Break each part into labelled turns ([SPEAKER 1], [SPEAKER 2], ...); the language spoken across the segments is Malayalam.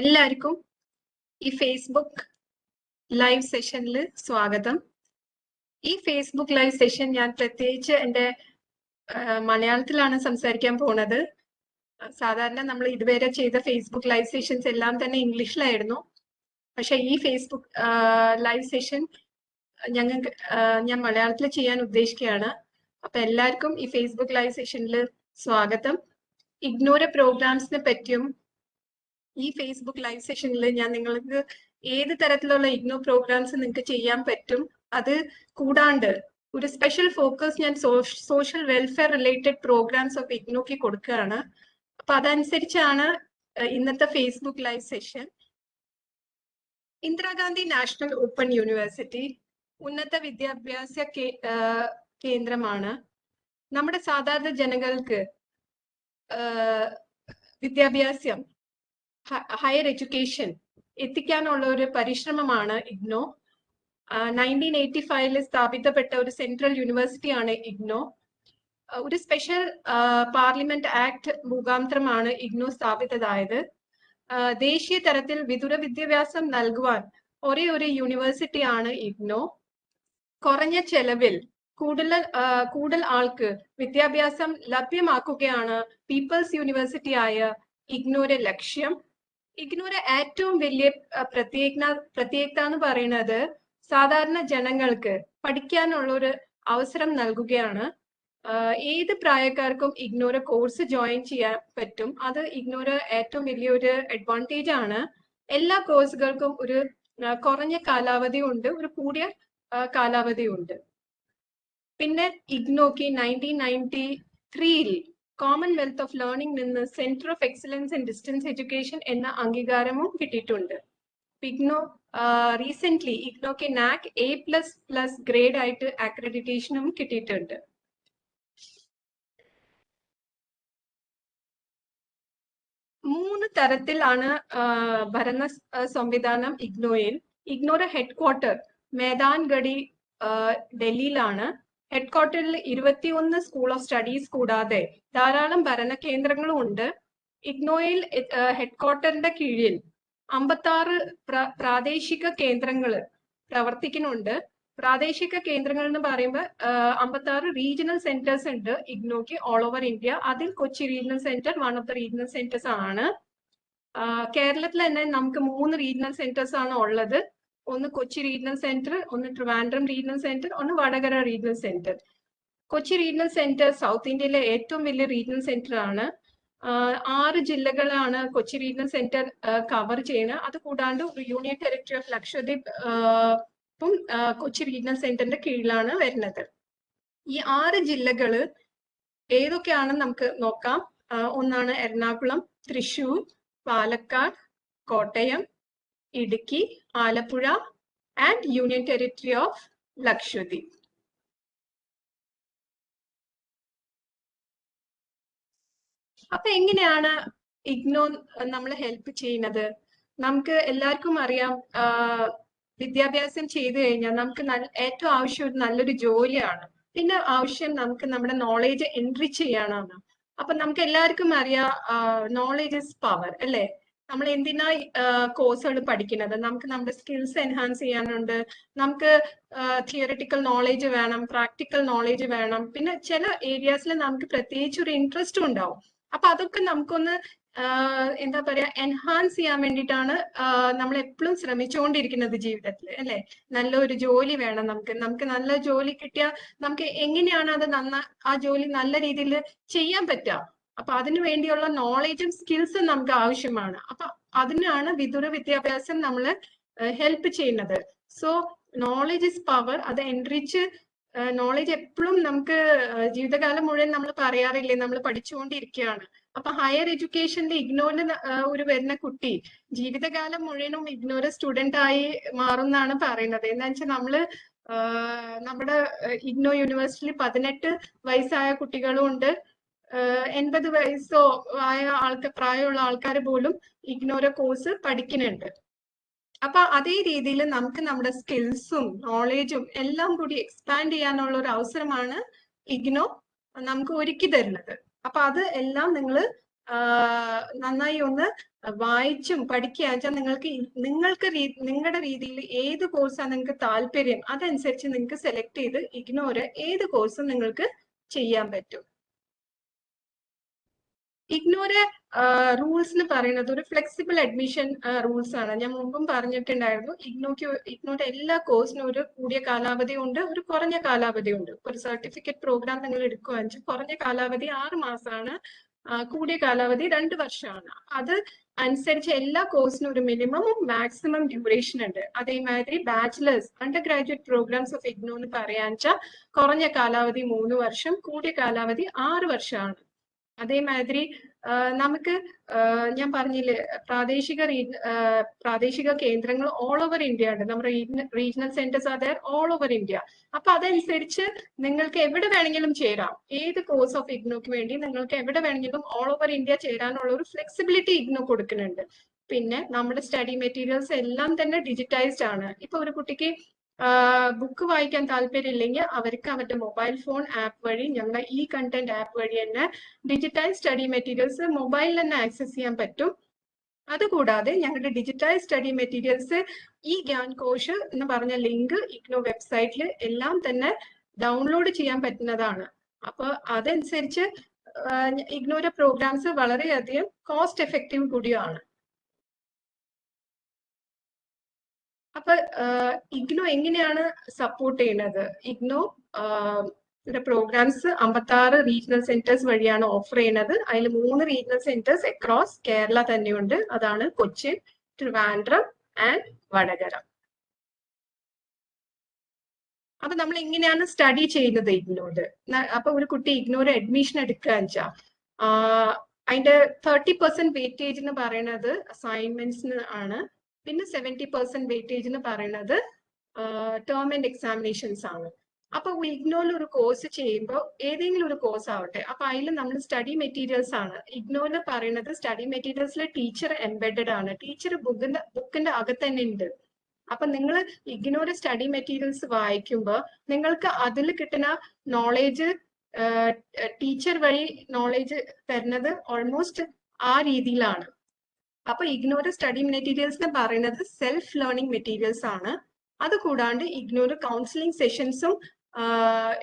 [SPEAKER 1] എല്ലാവർക്കും ഈ ഫേസ്ബുക്ക് ലൈവ് സെഷനിൽ സ്വാഗതം. ഈ ഫേസ്ബുക്ക് ലൈവ് സെഷൻ ഞാൻ പ്രത്യേകിച്ച് എന്റെ മലയാളത്തിലാണ് സംസാരിക്കാൻ പോണത്. സാധാരണ നമ്മൾ ഇതുവരെ ചെയ്ത ഫേസ്ബുക്ക് ലൈവ് സെഷൻസ് എല്ലാം തന്നെ ഇംഗ്ലീഷിലായിരുന്നു. പക്ഷെ ഈ ഫേസ്ബുക്ക് ലൈവ് സെഷൻ ഞങ്ങൾക്ക് ഞാൻ മലയാളത്തിൽ ചെയ്യാൻ ഉദ്ദേശിക്കുകയാണ്. അപ്പൊ എല്ലാവർക്കും ഈ ഫേസ്ബുക്ക് ലൈവ് സെഷനിൽ സ്വാഗതം. ഇഗ്നോര പ്രോഗ്രാംസിനെ പറ്റിയും ഈ ഫേസ്ബുക്ക് ലൈവ് സെഷനിൽ ഞാൻ നിങ്ങൾക്ക് ഏത് തരത്തിലുള്ള ഇഗ്നോ പ്രോഗ്രാംസ് നിങ്ങൾക്ക് ചെയ്യാൻ പറ്റും? അത് കൂടാണ്ട് ഒരു സ്പെഷ്യൽ ഫോക്കസ് ഞാൻ social welfare related programmes of ഇഗ്നോക്ക് കൊടുക്കുകയാണ് അപ്പൊ അതനുസരിച്ചാണ് ഇന്നത്തെ Facebook live session Indira Gandhi national open university ഉന്നത വിദ്യാഭ്യാസ കേന്ദ്രമാണ്. നമ്മുടെ സാധാരണ ജനങ്ങൾക്ക് വിദ്യാഭ്യാസം ഹയർ എഡ്യൂക്കേഷൻ എത്തിക്കാനുള്ള ഒരു പരിശ്രമമാണ് ഇഗ്നോ. നയന്റീൻ എയ്റ്റി ഫൈവിൽ സ്ഥാപിതപ്പെട്ട ഒരു സെൻട്രൽ യൂണിവേഴ്സിറ്റിയാണ് ഇഗ്നോ. ഒരു സ്പെഷ്യൽ പാർലമെന്റ് ആക്ട് മുഖാന്തരമാണ് ഇഗ്നോ സ്ഥാപിച്ചതായത് ആ, ദേശീയ തലത്തിൽ വിദൂര വിദ്യാഭ്യാസം നൽകുവാൻ ഒരേ ഒരു യൂണിവേഴ്സിറ്റിയാണ് ഇഗ്നോ. കുറഞ്ഞ ചെലവിൽ കൂടുതൽ കൂടുതൽ ആൾക്ക് വിദ്യാഭ്യാസം ലഭ്യമാക്കുകയാണ് പീപ്പിൾസ് യൂണിവേഴ്സിറ്റി ആയ ഇഗ്നോയുടെ ലക്ഷ്യം. ഇഗ്നോയുടെ ഏറ്റവും വലിയ പ്രത്യേക പ്രത്യേകത എന്ന് പറയുന്നത് സാധാരണ ജനങ്ങൾക്ക് പഠിക്കാനുള്ള ഒരു അവസരം നൽകുകയാണ്. ഏത് പ്രായക്കാർക്കും ഇഗ്നോര കോഴ്സ് ജോയിൻ ചെയ്യാൻ പറ്റും. അത് ഇഗ്നോര ഏറ്റവും വലിയൊരു അഡ്വാന്റേജ് ആണ്. എല്ലാ കോഴ്സുകൾക്കും ഒരു കുറഞ്ഞ കാലാവധി ഉണ്ട് ഒരു കൂടിയ കാലാവധി ഉണ്ട്. പിന്നെ ഇഗ്നോക്ക് നയന്റീൻ നയന്റി ത്രീയിൽ കോമൺവെൽത്ത് ഓഫ് ലേണിംഗ് നിന്ന് centre of excellence in distance education എന്ന അംഗീകാരവും കിട്ടിയിട്ടുണ്ട്. IGNOU recent ഇഗ്നോക്ക് NAAC A plus plus grade ആയിട്ട് അക്രഡിറ്റേഷനും കിട്ടിയിട്ടുണ്ട്. മൂന്ന് തരത്തിലാണ് ഭരണ സംവിധാനം ഇഗ്നോയിൽ ഇഗ്നോയുടെ ഹെഡ് ക്വാർട്ടർ മേദാൻഗഡി ഡൽഹിയിലാണ്. ഹെഡ് ക്വാർട്ടറിൽ ഇരുപത്തിയൊന്ന് സ്കൂൾ ഓഫ് സ്റ്റഡീസ് കൂടാതെ ധാരാളം ഭരണ കേന്ദ്രങ്ങളും ഉണ്ട്. ഇഗ്നോയിൽ ഹെഡ്ക്വാർട്ടറിന്റെ കീഴിൽ അമ്പത്താറ് പ്ര- പ്രാദേശിക കേന്ദ്രങ്ങൾ പ്രവർത്തിക്കുന്നുണ്ട്. പ്രാദേശിക കേന്ദ്രങ്ങൾ എന്ന് പറയുമ്പോൾ അമ്പത്താറ് റീജിയണൽ സെന്റേഴ്സ് ഉണ്ട് ഇഗ്നോക്ക് ഓൾ ഓവർ ഇന്ത്യ അതിൽ Kochi regional centre one of the regional centres ആണ്. കേരളത്തിൽ തന്നെ നമുക്ക് മൂന്ന് റീജിയണൽ സെന്റേഴ്സ് ആണ് ഉള്ളത്. ഒന്ന് കൊച്ചി റീജിയണൽ സെന്റർ ഒന്ന് ട്രിവാൻഡ്രം റീജിയണൽ സെന്റർ ഒന്ന് Vadakara regional centre Kochi regional centre south ഇന്ത്യയിലെ ഏറ്റവും വലിയ റീജിയണൽ സെന്റർ ആണ്. ആറ് ജില്ലകളാണ് കൊച്ചി റീജിയണൽ സെന്റർ കവർ ചെയ്യുന്നത് അത് കൂടാണ്ട് യൂണിയൻ ടെറിട്ടറി ഓഫ് ലക്ഷദ്വീപ് ആ, കൊച്ചി റീജിയണൽ സെന്ററിന്റെ കീഴിലാണ് വരുന്നത്. ഈ ആറ് ജില്ലകൾ ഏതൊക്കെയാണെന്ന് നമുക്ക് നോക്കാം. ഒന്നാണ് Ernakulam Thrissur Palakkad Kottayam Idukki Alappuzha and union Territory of Lakshadweep അപ്പൊ എങ്ങനെയാണ് ഇഗ്നോ നമ്മളെ ഹെൽപ്പ് ചെയ്യുന്നത്? നമുക്ക് എല്ലാവർക്കും അറിയാം വിദ്യാഭ്യാസം ചെയ്തു കഴിഞ്ഞാൽ നമുക്ക് ഏറ്റവും ആവശ്യം ഒരു നല്ലൊരു ജോലിയാണ്. പിന്നെ ആവശ്യം നമുക്ക് നമ്മുടെ നോളേജ് എൻട്രി ചെയ്യാനാണ് അപ്പൊ നമുക്ക് എല്ലാവർക്കും അറിയാം നോളേജ് ഇസ് പവർ അല്ലേ? നമ്മൾ എന്തിനാ കോഴ്സുകൾ പഠിക്കുന്നത്? നമുക്ക് നമ്മുടെ സ്കിൽസ് എൻഹാൻസ് ചെയ്യാനുണ്ട്. നമുക്ക് തിയറിറ്റിക്കൽ നോളേജ് വേണം പ്രാക്ടിക്കൽ നോളേജ് വേണം. പിന്നെ ചില ഏരിയാസിൽ നമുക്ക് പ്രത്യേകിച്ച് ഒരു ഇൻട്രസ്റ്റും ഉണ്ടാവും. അപ്പൊ അതൊക്കെ നമുക്കൊന്ന് എന്താ പറയാ എൻഹാൻസ് ചെയ്യാൻ വേണ്ടിയിട്ടാണ് നമ്മൾ എപ്പോഴും ശ്രമിച്ചുകൊണ്ടിരിക്കുന്നത് ജീവിതത്തിൽ അല്ലെ? നല്ലൊരു ജോലി വേണം നമുക്ക്. നമുക്ക് നല്ല ജോലി കിട്ടിയാൽ നമുക്ക് എങ്ങനെയാണ് അത് നന്ന ആ ജോലി നല്ല രീതിയിൽ ചെയ്യാൻ പറ്റുക അപ്പൊ അതിനു വേണ്ടിയുള്ള നോളേജും സ്കിൽസും നമുക്ക് ആവശ്യമാണ്. അപ്പൊ അതിനാണ് വിദൂര വിദ്യാഭ്യാസം നമ്മൾ ഹെൽപ്പ് ചെയ്യുന്നത്. സോ നോളേജ് ഇസ് പവർ അത് എൻറിച്ച് നോളേജ് എപ്പോഴും നമുക്ക് ജീവിതകാലം മുഴുവൻ നമ്മൾ പറയാറില്ലേ? നമ്മൾ പഠിച്ചുകൊണ്ടിരിക്കുകയാണ് അപ്പൊ ഹയർ എഡ്യൂക്കേഷനിൽ ഇഗ്നോറിന് ഒരു വരുന്ന കുട്ടി ജീവിതകാലം മുഴുവനും ഇഗ്നോർ സ്റ്റുഡന്റ് ആയി മാറുന്നാണ് പറയുന്നത്. എന്താ വെച്ചാൽ നമ്മൾ നമ്മുടെ ഇഗ്നോ യൂണിവേഴ്സിറ്റിയിൽ പതിനെട്ട് വയസ്സായ കുട്ടികളും ഉണ്ട്. എൺപത് വയസ്സോ ആയ ആൾക്കാർ പ്രായമുള്ള ആൾക്കാർ പോലും ഇഗ്നോര കോഴ്സ് പഠിക്കുന്നുണ്ട്. അപ്പൊ അതേ രീതിയിൽ നമുക്ക് നമ്മുടെ സ്കിൽസും നോളേജും എല്ലാം കൂടി എക്സ്പാൻഡ് ചെയ്യാനുള്ള ഒരു അവസരമാണ് ഇഗ്നോ നമുക്ക് ഒരുക്കി തരുന്നത്. അപ്പൊ അത് എല്ലാം നിങ്ങൾ നന്നായി ഒന്ന് വായിച്ചും പഠിക്കുക വെച്ചാൽ നിങ്ങൾക്ക് നിങ്ങൾക്ക് നിങ്ങളുടെ രീതിയിൽ ഏത് കോഴ്സാണ് നിങ്ങൾക്ക് താല്പര്യം അതനുസരിച്ച് നിങ്ങൾക്ക് സെലക്ട് ചെയ്ത് ഇഗ്നോർ ഏത് കോഴ്സും നിങ്ങൾക്ക് ചെയ്യാൻ പറ്റും. ഇഗ്നോറ് റൂൾസ് എന്ന് പറയുന്നത് ഒരു ഫ്ലെക്സിബിൾ അഡ്മിഷൻ റൂൾസ് ആണ്. ഞാൻ മുമ്പും പറഞ്ഞിട്ടുണ്ടായിരുന്നു. ഇഗ്നോക്ക് ഇഗ്നോയുടെ എല്ലാ കോഴ്സിനും ഒരു കൂടിയ കാലാവധി ഉണ്ട് ഒരു കുറഞ്ഞ കാലാവധി ഉണ്ട്. ഒരു സർട്ടിഫിക്കറ്റ് പ്രോഗ്രാം നിങ്ങൾ എടുക്കുകയാണെങ്കിൽ കുറഞ്ഞ കാലാവധി ആറ് മാസമാണ് കൂടിയ കാലാവധി രണ്ട് വർഷമാണ്. അത് അനുസരിച്ച് എല്ലാ കോഴ്സിനും ഒരു മിനിമം മാക്സിമം ഡ്യൂറേഷൻ ഉണ്ട്. അതേമാതിരി bachelors undergraduate programmes of IGNOU എന്ന് പറയാൻ വെച്ചാൽ കുറഞ്ഞ കാലാവധി മൂന്ന് വർഷം കൂടിയ കാലാവധി ആറ് വർഷമാണ്. അതേമാതിരി നമുക്ക് ഞാൻ പറഞ്ഞില്ലേ പ്രാദേശിക പ്രാദേശിക കേന്ദ്രങ്ങൾ ഓൾ ഓവർ ഇന്ത്യ ഉണ്ട്. നമ്മുടെ regional centres are all over India അപ്പൊ അതനുസരിച്ച് നിങ്ങൾക്ക് എവിടെ വേണമെങ്കിലും ചേരാം. ഏത് കോഴ്സ് ഓഫ് ഇഗ്നോക്ക് വേണ്ടി നിങ്ങൾക്ക് എവിടെ വേണമെങ്കിലും ഓൾ ഓവർ ഇന്ത്യ ചേരാനുള്ള ഒരു ഫ്ലെക്സിബിലിറ്റി ഇഗ്നോ കൊടുക്കുന്നുണ്ട്. പിന്നെ നമ്മുടെ സ്റ്റഡി മെറ്റീരിയൽസ് എല്ലാം തന്നെ ഡിജിറ്റൈസ്ഡ് ആണ്. ഇപ്പൊ ഒരു കുട്ടിക്ക് ബുക്ക് വായിക്കാൻ താല്പര്യമില്ലെങ്കിൽ അവർക്ക് അവരുടെ മൊബൈൽ ഫോൺ ആപ്പ് വഴി ഞങ്ങളുടെ ഈ കണ്ടന്റ് ആപ്പ് വഴി തന്നെ ഡിജിറ്റൽ സ്റ്റഡി മെറ്റീരിയൽസ് മൊബൈലിൽ തന്നെ ആക്സസ് ചെയ്യാൻ പറ്റും. അതുകൂടാതെ ഞങ്ങളുടെ ഡിജിറ്റൽ സ്റ്റഡി മെറ്റീരിയൽസ് ഈ ഗ്യാൻ കോഷ് എന്ന് പറഞ്ഞ ലിങ്ക് ഇഗ്നോ വെബ്സൈറ്റിൽ എല്ലാം തന്നെ ഡൗൺലോഡ് ചെയ്യാൻ പറ്റുന്നതാണ്. അപ്പോൾ അതനുസരിച്ച് ഇഗ്നോയുടെ പ്രോഗ്രാംസ് വളരെയധികം കോസ്റ്റ് എഫക്റ്റീവ് കൂടിയാണ്. അപ്പൊ ഇഗ്നോ എങ്ങനെയാണ് സപ്പോർട്ട് ചെയ്യുന്നത് ഇഗ്നോ പ്രോഗ്രാംസ് അമ്പത്താറ് റീജിയണൽ സെന്റേഴ്സ് വഴിയാണ് ഓഫർ ചെയ്യുന്നത് അതിൽ മൂന്ന് റീജിയണൽ സെന്റേഴ്സ് അക്രോസ് കേരള തന്നെയുണ്ട്. അതാണ് കൊച്ചിൻ ട്രിവാൻഡ്രം ആൻഡ് വടകര. അപ്പൊ നമ്മൾ എങ്ങനെയാണ് സ്റ്റഡി ചെയ്യുന്നത് ഇഗ്നോട്? അപ്പൊ ഒരു കുട്ടി ഇഗ്നോര് അഡ്മിഷൻ എടുക്കുക വെച്ചാൽ അതിന്റെ തേർട്ടി പെർസെന്റ് വെയിറ്റേജ് എന്ന് പറയുന്നത് അസൈൻമെന്റ്സിന് ആണ്. പിന്നെ സെവന്റി പെർസെന്റ് വെയിറ്റേജ് എന്ന് പറയുന്നത് ടേം ആൻഡ് എക്സാമിനേഷൻസ് ആണ്. അപ്പൊ ഇഗ്നോയിൽ ഒരു കോഴ്സ് ചെയ്യുമ്പോൾ ഏതെങ്കിലും ഒരു കോഴ്സ് ആവട്ടെ അപ്പൊ അതിൽ നമ്മൾ സ്റ്റഡി മെറ്റീരിയൽസ് ആണ്. ഇഗ്നോയിൽ പറയുന്നത് സ്റ്റഡി മെറ്റീരിയൽസിൽ ടീച്ചർ എംബെഡഡ് ആണ്. ടീച്ചർ ബുക്കിന്റെ ബുക്കിന്റെ അകത്ത് തന്നെ ഉണ്ട് അപ്പൊ നിങ്ങൾ ഇഗ്നോയുടെ സ്റ്റഡി മെറ്റീരിയൽസ് വായിക്കുമ്പോൾ നിങ്ങൾക്ക് അതിൽ കിട്ടുന്ന നോളേജ് ടീച്ചർ വഴി നോളേജ് തരുന്നത് ഓൾമോസ്റ്റ് ആ രീതിയിലാണ്. അപ്പൊ ഇഗ്നോർ സ്റ്റഡി മെറ്റീരിയൽസ് എന്ന് പറയുന്നത് സെൽഫ് ലേണിംഗ് മെറ്റീരിയൽസ് ആണ് അത് കൂടാണ്ട് ഇഗ്നോർ കൗൺസിലിംഗ് സെഷൻസും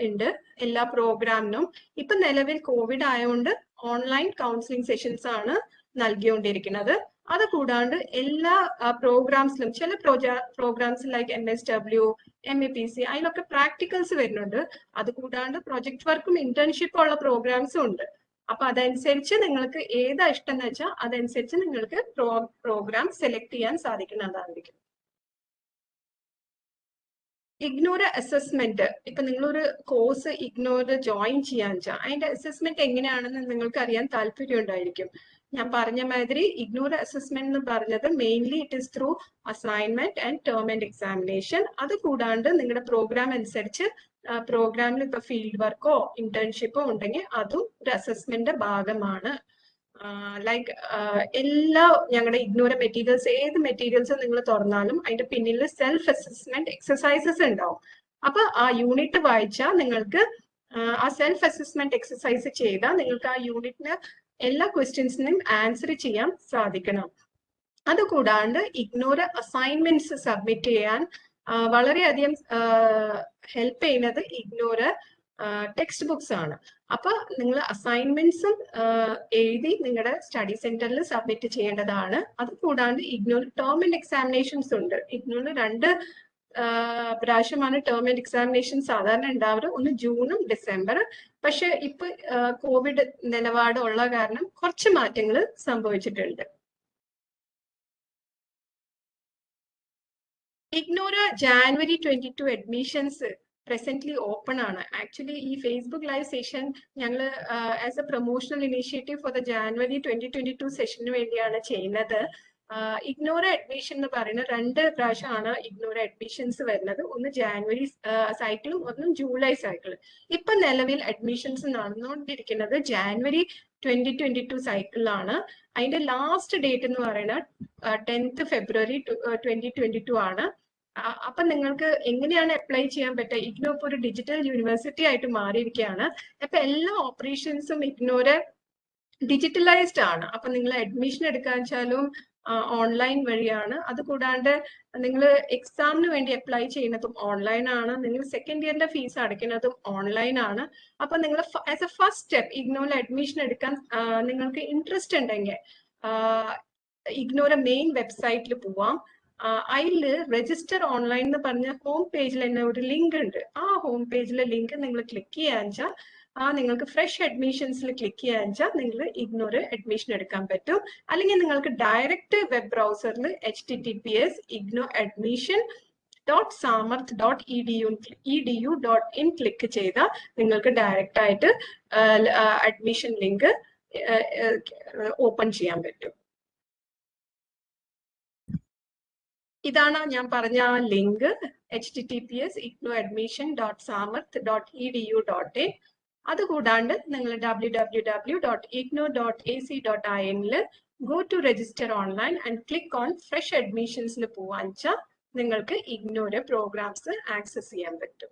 [SPEAKER 1] ഉണ്ട് എല്ലാ പ്രോഗ്രാമിനും ഇപ്പൊ നിലവിൽ കോവിഡ് ആയതുകൊണ്ട് ഓൺലൈൻ കൗൺസിലിംഗ് സെഷൻസ് ആണ് നൽകിക്കൊണ്ടിരിക്കുന്നത്. അത് കൂടാണ്ട് എല്ലാ പ്രോഗ്രാംസിലും ചില programmes like M S W M A P C അതിലൊക്കെ പ്രാക്ടിക്കൽസ് വരുന്നുണ്ട്. അത് കൂടാണ്ട് പ്രൊജക്ട് വർക്കും ഇന്റേൺഷിപ്പും ഉള്ള പ്രോഗ്രാംസും ഉണ്ട്. അപ്പൊ അതനുസരിച്ച് നിങ്ങൾക്ക് ഏതാ ഇഷ്ടം എന്ന് വെച്ചാൽ അതനുസരിച്ച് നിങ്ങൾക്ക് പ്രോ പ്രോഗ്രാം സെലക്ട് ചെയ്യാൻ സാധിക്കുന്നതായിരിക്കും ഇഗ്നോർ അസസ്മെന്റ് ഇപ്പൊ നിങ്ങളൊരു കോഴ്സ് ഇഗ്നോർ ജോയിൻ ചെയ്യാൻ വെച്ചാൽ അതിന്റെ അസസ്മെന്റ് എങ്ങനെയാണെന്ന് നിങ്ങൾക്ക് അറിയാൻ താല്പര്യം ഉണ്ടായിരിക്കും. ഞാൻ പറഞ്ഞ മാതിരി ഇഗ്നോർ അസസ്മെന്റ് എന്ന് പറഞ്ഞത് mainly it is through assignment and term and examination അത് കൂടാണ്ട് നിങ്ങളുടെ പ്രോഗ്രാം അനുസരിച്ച് പ്രോഗ്രാമിൽ ഇപ്പൊ ഫീൽഡ് വർക്കോ ഇന്റേൺഷിപ്പോ ഉണ്ടെങ്കിൽ അതും ഒരു അസസ്മെന്റ് ഭാഗമാണ്. ലൈക്ക് എല്ലാ ഞങ്ങളുടെ ഇഗ്നോറ മെറ്റീരിയൽസ് ഏത് മെറ്റീരിയൽസ് നിങ്ങൾ തുറന്നാലും അതിന്റെ പിന്നിൽ സെൽഫ് അസസ്മെന്റ് എക്സസൈസസ് ഉണ്ടാവും. അപ്പൊ ആ യൂണിറ്റ് വായിച്ചാൽ നിങ്ങൾക്ക് ആ സെൽഫ് അസസ്മെന്റ് എക്സസൈസ് ചെയ്താൽ നിങ്ങൾക്ക് ആ യൂണിറ്റിന് എല്ലാ ക്വസ്റ്റ്യൻസിനും ആൻസർ ചെയ്യാൻ സാധിക്കണം. അതുകൂടാണ്ട് ഇഗ്നോർ അസൈൻമെന്റ്സ് സബ്മിറ്റ് ചെയ്യാൻ വളരെയധികം ഹെൽപ്പ് ചെയ്യുന്നത് ഇഗ്നോർ ടെക്സ്റ്റ് ബുക്സ് ആണ്. അപ്പൊ നിങ്ങൾ അസൈൻമെന്റ്സും എഴുതി നിങ്ങളുടെ സ്റ്റഡി സെന്ററിൽ സബ്മിറ്റ് ചെയ്യേണ്ടതാണ്. അത് കൂടാണ്ട് ഇഗ്നോർ ടേം ആൻഡ് എക്സാമിനേഷൻസ് ഉണ്ട്. ഇഗ്നോർ രണ്ട് പ്രാവശ്യമാണ് ടേം ആൻഡ് എക്സാമിനേഷൻ സാധാരണ ഉണ്ടാവുക ഒന്ന് ജൂണും ഡിസംബർ. പക്ഷെ ഇപ്പൊ കോവിഡ് നിലപാടുള്ള കാരണം കുറച്ച് മാറ്റങ്ങൾ സംഭവിച്ചിട്ടുണ്ട്. Ignore January twenty two admissions presently open ആണ്. ആക്ച്വലി ഈ ഫേസ്ബുക്ക് ലൈവ് സെഷൻ ഞങ്ങൾ as a promotional initiative for the January twenty twenty two സെഷന് വേണ്ടിയാണ് ചെയ്യുന്നത്. ഇഗ്നോർ അഡ്മിഷൻ എന്ന് പറയുന്ന രണ്ട് പ്രാവശ്യമാണ് ഇഗ്നോർ അഡ്മിഷൻസ് വരുന്നത്. ഒന്ന് ജാനുവരി സൈക്കിളും ഒന്നും ജൂലൈ സൈക്കിളും ഇപ്പൊ നിലവിൽ അഡ്മിഷൻസ് നടന്നുകൊണ്ടിരിക്കുന്നത് ജാനുവരി ട്വന്റി ട്വന്റി ടു സൈക്കിളിലാണ് അതിന്റെ ലാസ്റ്റ് ഡേറ്റ് എന്ന് പറയുന്നത് tenth February twenty twenty two ആണ്. അപ്പൊ നിങ്ങൾക്ക് എങ്ങനെയാണ് അപ്ലൈ ചെയ്യാൻ പറ്റുക? ഇഗ്നോ ഇപ്പോൾ ഒരു ഡിജിറ്റൽ യൂണിവേഴ്സിറ്റി ആയിട്ട് മാറിയിരിക്കുകയാണ്. അപ്പൊ എല്ലാ ഓപ്പറേഷൻസും ഇഗ്നോര് ഡിജിറ്റലൈസ്ഡ് ആണ്. അപ്പൊ നിങ്ങൾ അഡ്മിഷൻ എടുക്കാൻ വെച്ചാലും ഓൺലൈൻ വഴിയാണ്. അത് കൂടാണ്ട് നിങ്ങൾ എക്സാമിന് വേണ്ടി അപ്ലൈ ചെയ്യുന്നതും ഓൺലൈൻ ആണ്. നിങ്ങൾ സെക്കൻഡ് ഇയറിന്റെ ഫീസ് അടയ്ക്കുന്നതും ഓൺലൈൻ ആണ്. അപ്പൊ നിങ്ങൾ ആസ് എ ഫസ്റ്റ് സ്റ്റെപ്പ് ഇഗ്നോയിൽ അഡ്മിഷൻ എടുക്കാൻ നിങ്ങൾക്ക് ഇൻട്രസ്റ്റ് ഉണ്ടെങ്കിൽ ഇഗ്നോയുടെ മെയിൻ വെബ്സൈറ്റിൽ പോവാം. അതിൽ രജിസ്റ്റർ ഓൺലൈൻ എന്ന് പറഞ്ഞ ഹോം പേജിൽ തന്നെ ഒരു ലിങ്ക് ഉണ്ട് ആ ഹോം പേജിലെ ലിങ്ക് നിങ്ങൾ ക്ലിക്ക് ചെയ്യാച്ചാൽ ആ നിങ്ങൾക്ക് ഫ്രഷ് അഡ്മിഷൻസിൽ ക്ലിക്ക് ചെയ്യാച്ചാൽ നിങ്ങൾ ഇഗ്നോർ അഡ്മിഷൻ എടുക്കാൻ പറ്റും. അല്ലെങ്കിൽ നിങ്ങൾക്ക് direct web ബ്രൗസറിൽ H T T P S IGNOU admission dot Samarth dot E D U E D U dot in click ചെയ്താൽ നിങ്ങൾക്ക് ഡയറക്റ്റ് ആയിട്ട് അഡ്മിഷൻ ലിങ്ക് ഓപ്പൺ ചെയ്യാൻ പറ്റും. ഇതാണ് ഞാൻ പറഞ്ഞ ആ link H T T P S IGNOU admission dot Samarth dot E D U dot in അതുകൂടാണ്ട് നിങ്ങൾ W W W dot IGNOU dot A C dot I എന്നിൽ go to register online and click on fresh അഡ്മിഷൻസിൽ വെച്ചാൽ നിങ്ങൾക്ക് ഇഗ്നോയുടെ പ്രോഗ്രാംസ് ആക്സസ് ചെയ്യാൻ പറ്റും.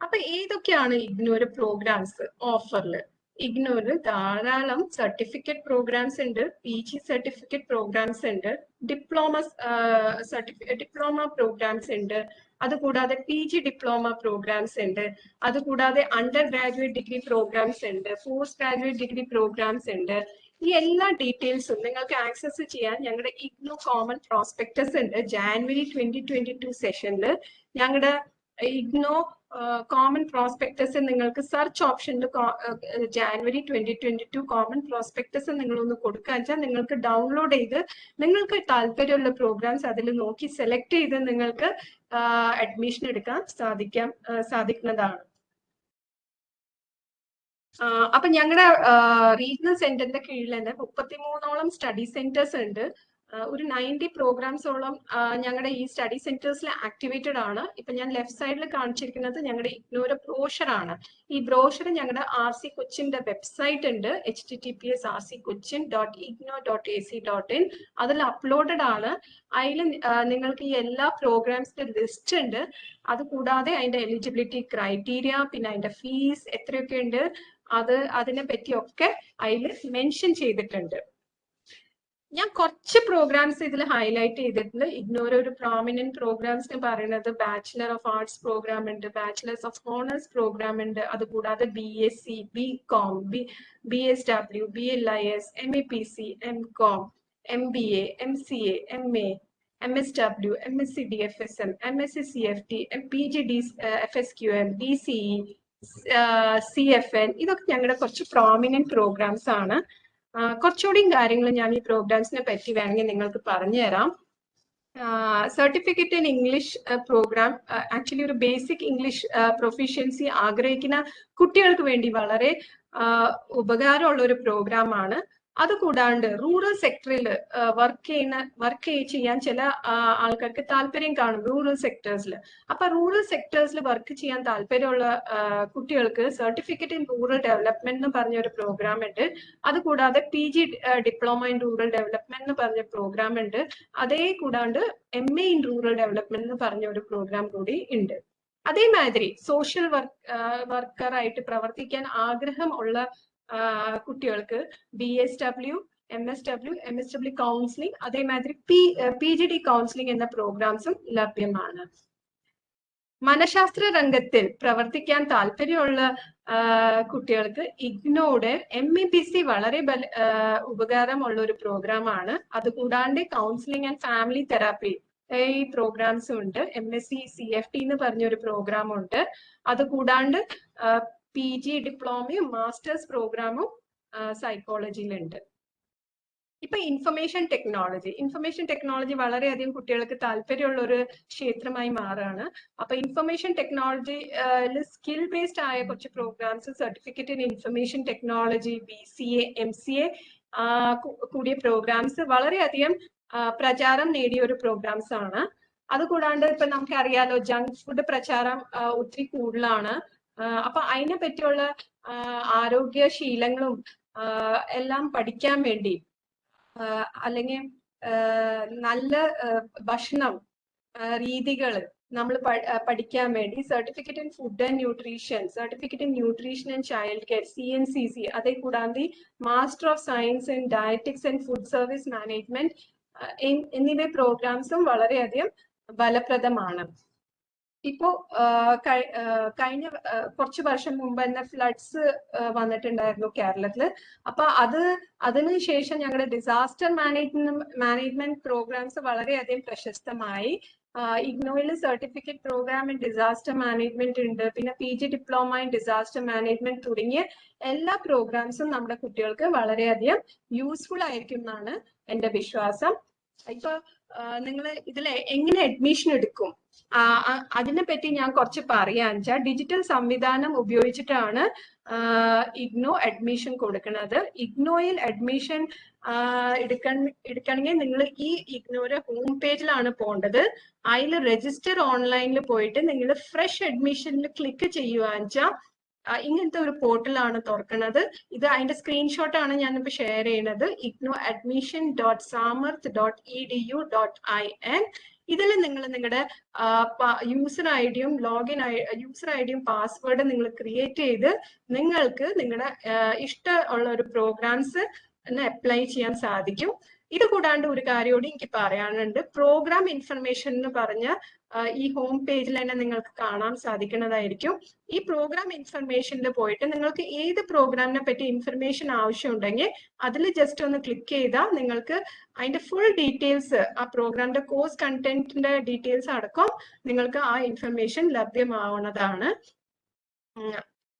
[SPEAKER 1] അപ്പൊ ഏതൊക്കെയാണ് ഇഗ്നോയുടെ പ്രോഗ്രാംസ് ഓഫറിൽ ഇഗ്നോറിൽ ധാരാളം സർട്ടിഫിക്കറ്റ് പ്രോഗ്രാംസ് ഉണ്ട് പി ജി സർട്ടിഫിക്കറ്റ് പ്രോഗ്രാംസ് ഉണ്ട് ഡിപ്ലോമ സർട്ടിഫിക്കറ്റ് ഡിപ്ലോമ പ്രോഗ്രാംസ് ഉണ്ട് അതുകൂടാതെ പി ജി ഡിപ്ലോമ പ്രോഗ്രാംസ് ഉണ്ട് അതുകൂടാതെ അണ്ടർ ഗ്രാജുവേറ്റ് ഡിഗ്രി പ്രോഗ്രാംസ് ഉണ്ട് പോസ്റ്റ് ഗ്രാജുവേറ്റ് ഡിഗ്രി പ്രോഗ്രാംസ് ഉണ്ട്. ഈ എല്ലാ ഡീറ്റെയിൽസും നിങ്ങൾക്ക് ആക്സസ് ചെയ്യാൻ ഞങ്ങളുടെ ഇഗ്നോ കോമൺ പ്രോസ്പെക്ടസ് ഉണ്ട്. ജാനുവരി ട്വന്റി ട്വന്റി ടു സെഷനിൽ ഞങ്ങളുടെ ഇഗ്നോ കോമൺ പ്രോസ്പെക്ടസ് നിങ്ങൾക്ക് സെർച്ച് ഓപ്ഷനിൽ January twenty twenty two common prospectus നിങ്ങളൊന്ന് കൊടുക്കുക വെച്ചാൽ നിങ്ങൾക്ക് ഡൗൺലോഡ് ചെയ്ത് നിങ്ങൾക്ക് താല്പര്യമുള്ള പ്രോഗ്രാംസ് അതിൽ നോക്കി സെലക്ട് ചെയ്ത് നിങ്ങൾക്ക് അഡ്മിഷൻ എടുക്കാൻ സാധിക്കാം സാധിക്കുന്നതാണ്. അപ്പൊ ഞങ്ങളുടെ റീജിയണൽ സെന്ററിന്റെ കീഴിൽ തന്നെ മുപ്പത്തിമൂന്നോളം സ്റ്റഡി സെന്റേഴ്സ് ഉണ്ട്. ഒരു നയന്റി പ്രോഗ്രാംസോളം ഞങ്ങളുടെ ഈ സ്റ്റഡി സെന്റേഴ്സിൽ ആക്ടിവേറ്റഡ് ആണ്. ഇപ്പൊ ഞാൻ ലെഫ്റ്റ് സൈഡിൽ കാണിച്ചിരിക്കുന്നത് ഞങ്ങളുടെ ഇഗ്നോര ബ്രോഷർ ആണ് ഈ ബ്രോഷർ ഞങ്ങളുടെ ആർ സി കൊച്ചിന്റെ വെബ്സൈറ്റ് ഉണ്ട്. H T T P S R C Cochin dot IGNOU dot A C dot in. അതിൽ അപ്ലോഡഡ് ആണ്. അതിൽ നിങ്ങൾക്ക് ഈ എല്ലാ പ്രോഗ്രാംസിന്റെ ലിസ്റ്റ് ഉണ്ട്. അത് കൂടാതെ അതിന്റെ എലിജിബിലിറ്റി ക്രൈറ്റീരിയ പിന്നെ അതിന്റെ ഫീസ് എത്രയൊക്കെ ഉണ്ട് അത് അതിനെ പറ്റിയൊക്കെ അതിൽ മെൻഷൻ ചെയ്തിട്ടുണ്ട്. ഞാൻ കുറച്ച് പ്രോഗ്രാംസ് ഇതിൽ ഹൈലൈറ്റ് ചെയ്തിട്ടുണ്ട്. ഇഗ്നോർ ഒരു പ്രോമിനന്റ് പ്രോഗ്രാംസ് എന്ന് പറയുന്നത് ബാച്ചിലർ ഓഫ് ആർട്സ് പ്രോഗ്രാം ഉണ്ട് ബാച്ചിലേഴ്സ് ഓഫ് ഓണേഴ്സ് പ്രോഗ്രാം ഉണ്ട് അതുകൂടാതെ B S C B com B B S W B L I S M A P C M com M B A M C A M A M S W M S C D F S M M S C C F T M P G D F S Q M D C E C F N ഇതൊക്കെ ഞങ്ങളുടെ കുറച്ച് പ്രോമിനന്റ് പ്രോഗ്രാംസ് ആണ്. കുറച്ചുകൂടിയും കാര്യങ്ങൾ ഞാൻ ഈ പ്രോഗ്രാംസിനെ പറ്റി വേണമെങ്കിൽ നിങ്ങൾക്ക് പറഞ്ഞു തരാം. Certificate in English programme actually ഒരു ബേസിക് ഇംഗ്ലീഷ് പ്രൊഫിഷ്യൻസി ആഗ്രഹിക്കുന്ന കുട്ടികൾക്ക് വേണ്ടി വളരെ ഉപകാരമുള്ള ഒരു പ്രോഗ്രാം ആണ്. അതുകൂടാണ്ട് റൂറൽ സെക്ടറിൽ വർക്ക് ചെയ്യുന്ന വർക്ക് ചെയ്യാൻ ചില ആൾക്കാർക്ക് താല്പര്യം കാണും റൂറൽ സെക്ടേഴ്സിൽ അപ്പൊ റൂറൽ സെക്ടേഴ്സിൽ വർക്ക് ചെയ്യാൻ താല്പര്യമുള്ള കുട്ടികൾക്ക് സർട്ടിഫിക്കറ്റ് ഇൻ റൂറൽ ഡെവലപ്മെന്റ് എന്ന് പറഞ്ഞ ഒരു പ്രോഗ്രാം ഉണ്ട് അതുകൂടാതെ P G diploma in rural development എന്ന് പറഞ്ഞ പ്രോഗ്രാം ഉണ്ട് അതേ കൂടാണ്ട് M A in rural development എന്ന് പറഞ്ഞ ഒരു പ്രോഗ്രാം കൂടി ഉണ്ട് അതേമാതിരി സോഷ്യൽ വർക്ക് വർക്കറായിട്ട് പ്രവർത്തിക്കാൻ ആഗ്രഹം ഉള്ള കുട്ടികൾക്ക് B S W M S W M S W counselling അതേമാതിരി P P G D counselling എന്ന പ്രോഗ്രാംസും ലഭ്യമാണ്. മനഃശാസ്ത്ര രംഗത്തിൽ പ്രവർത്തിക്കാൻ താല്പര്യമുള്ള കുട്ടികൾക്ക് ഇഗ്നോയുടെ എം ഇ പി സി വളരെ ബല- ഉപകാരമുള്ള ഒരു പ്രോഗ്രാമാണ് അതുകൂടാണ്ട് കൗൺസിലിംഗ് ആൻഡ് ഫാമിലി തെറാപ്പി ഈ പ്രോഗ്രാംസും ഉണ്ട്. M S C C F T എന്ന് പറഞ്ഞൊരു പ്രോഗ്രാം ഉണ്ട്. അതുകൂടാണ്ട് പി ജി ഡിപ്ലോമയും മാസ്റ്റേഴ്സ് പ്രോഗ്രാമും സൈക്കോളജിയിലുണ്ട് ഇപ്പൊ ഇൻഫർമേഷൻ ടെക്നോളജി ഇൻഫർമേഷൻ ടെക്നോളജി വളരെയധികം കുട്ടികൾക്ക് താല്പര്യമുള്ള ഒരു ക്ഷേത്രമായി മാറുകയാണ് അപ്പൊ ഇൻഫർമേഷൻ ടെക്നോളജി സ്കിൽ ബേസ്ഡ് ആയ കുറച്ച് programmes certificate in information technology B C A M C A കൂടിയ പ്രോഗ്രാംസ് വളരെയധികം പ്രചാരം നേടിയ ഒരു പ്രോഗ്രാംസ് ആണ്. അതുകൂടാണ്ട് ഇപ്പൊ നമുക്ക് അറിയാലോ ജങ്ക് ഫുഡ് പ്രചാരം ഒത്തിരി കൂടുതലാണ്. അപ്പൊ അതിനെ പറ്റിയുള്ള ആരോഗ്യ ശീലങ്ങളും എല്ലാം പഠിക്കാൻ വേണ്ടി അല്ലെങ്കിൽ നല്ല ഭക്ഷണം രീതികൾ നമ്മൾ പഠിക്കാൻ വേണ്ടി certificate in food and nutrition certificate in nutrition and child care C N C C അതേ കൂടാതെ master of science in dietetics and food service management എന്നിവ പ്രോഗ്രാംസും വളരെയധികം ഫലപ്രദമാണ്. ഇപ്പോ കഴിഞ്ഞ കുറച്ച് വർഷം മുമ്പ് തന്നെ ഫ്ലഡ്സ് വന്നിട്ടുണ്ടായിരുന്നു കേരളത്തിൽ അപ്പൊ അത് അതിനുശേഷം ഞങ്ങളുടെ ഡിസാസ്റ്റർ മാനേജ്മെന്റ് മാനേജ്മെന്റ് പ്രോഗ്രാംസ് വളരെയധികം പ്രശസ്തമായി. ഇഗ്നോയിൽ certificate programme in disaster management ഉണ്ട്. പിന്നെ P G diploma in disaster management തുടങ്ങിയ എല്ലാ പ്രോഗ്രാംസും നമ്മുടെ കുട്ടികൾക്ക് വളരെയധികം യൂസ്ഫുൾ ആയിരിക്കും എന്നാണ് എന്റെ വിശ്വാസം. ഇപ്പൊ നിങ്ങൾ ഇതിൽ എങ്ങനെ അഡ്മിഷൻ എടുക്കും? അതിനെ പറ്റി ഞാൻ കുറച്ച് പറയാൻ വെച്ചാൽ ഡിജിറ്റൽ സംവിധാനം ഉപയോഗിച്ചിട്ടാണ് ഇഗ്നോ അഡ്മിഷൻ കൊടുക്കുന്നത്. ഇഗ്നോയിൽ അഡ്മിഷൻ എടുക്കാൻ എടുക്കണമെങ്കിൽ നിങ്ങൾ ഈ ഇഗ്നോയുടെ ഹോം പേജിലാണ് പോകേണ്ടത്. അതിൽ രജിസ്റ്റർ ഓൺലൈനിൽ പോയിട്ട് നിങ്ങൾ ഫ്രഷ് അഡ്മിഷനിൽ ക്ലിക്ക് ചെയ്യുക വെച്ചാൽ ഇങ്ങനത്തെ ഒരു പോർട്ടലാണ് തുറക്കുന്നത്. ഇത് അതിന്റെ സ്ക്രീൻഷോട്ട് ആണ് ഞാനിപ്പോ ഷെയർ ചെയ്യുന്നത്. IGNOU admission dot Samarth dot E D U dot I N ഇതിൽ നിങ്ങൾ നിങ്ങളുടെ യൂസർ ഐ ഡിയും ലോഗിൻ യൂസർ ഐ ഡിയും പാസ്വേഡ് നിങ്ങൾ ക്രിയേറ്റ് ചെയ്ത് നിങ്ങൾക്ക് നിങ്ങളുടെ ഇഷ്ടമുള്ള ഒരു പ്രോഗ്രാംസ് അപ്ലൈ ചെയ്യാൻ സാധിക്കും. ഇത് കൂടാണ്ട് ഒരു കാര്യം കൂടി എനിക്ക് പറയാനുണ്ട്. പ്രോഗ്രാം ഇൻഫർമേഷൻ എന്ന് പറഞ്ഞ ഈ ഹോം പേജിൽ തന്നെ നിങ്ങൾക്ക് കാണാൻ സാധിക്കുന്നതായിരിക്കും. ഈ പ്രോഗ്രാം ഇൻഫർമേഷനിൽ പോയിട്ട് നിങ്ങൾക്ക് ഏത് പ്രോഗ്രാമിനെ പറ്റി ഇൻഫർമേഷൻ ആവശ്യമുണ്ടെങ്കിൽ അതിൽ ജസ്റ്റ് ഒന്ന് ക്ലിക്ക് ചെയ്താൽ നിങ്ങൾക്ക് അതിന്റെ ഫുൾ ഡീറ്റെയിൽസ് ആ പ്രോഗ്രാമിന്റെ കോഴ്സ് കണ്ടന്റിന്റെ ഡീറ്റെയിൽസ് അടക്കം നിങ്ങൾക്ക് ആ ഇൻഫർമേഷൻ ലഭ്യമാവുന്നതാണ്.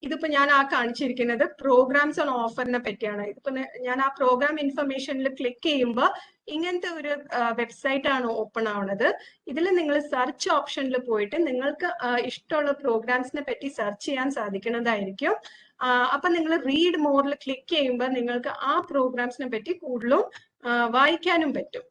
[SPEAKER 1] ഇതിപ്പോ ഞാൻ ആ കാണിച്ചിരിക്കുന്നത് പ്രോഗ്രാംസ് ഓൺ ഓഫറിനെ പറ്റിയാണ്. ഇതിപ്പോ ഞാൻ ആ പ്രോഗ്രാം ഇൻഫർമേഷനിൽ ക്ലിക്ക് ചെയ്യുമ്പോൾ ഇങ്ങനത്തെ ഒരു വെബ്സൈറ്റ് ആണ് ഓപ്പൺ ആവുന്നത് ഇതിൽ നിങ്ങൾ സെർച്ച് ഓപ്ഷനിൽ പോയിട്ട് നിങ്ങൾക്ക് ഇഷ്ടമുള്ള പ്രോഗ്രാംസിനെ പറ്റി സെർച്ച് ചെയ്യാൻ സാധിക്കുന്നതായിരിക്കും. അപ്പൊ നിങ്ങൾ റീഡ് മോറിൽ ക്ലിക്ക് ചെയ്യുമ്പോൾ നിങ്ങൾക്ക് ആ പ്രോഗ്രാംസിനെ പറ്റി കൂടുതലും വായിക്കാനും പറ്റും.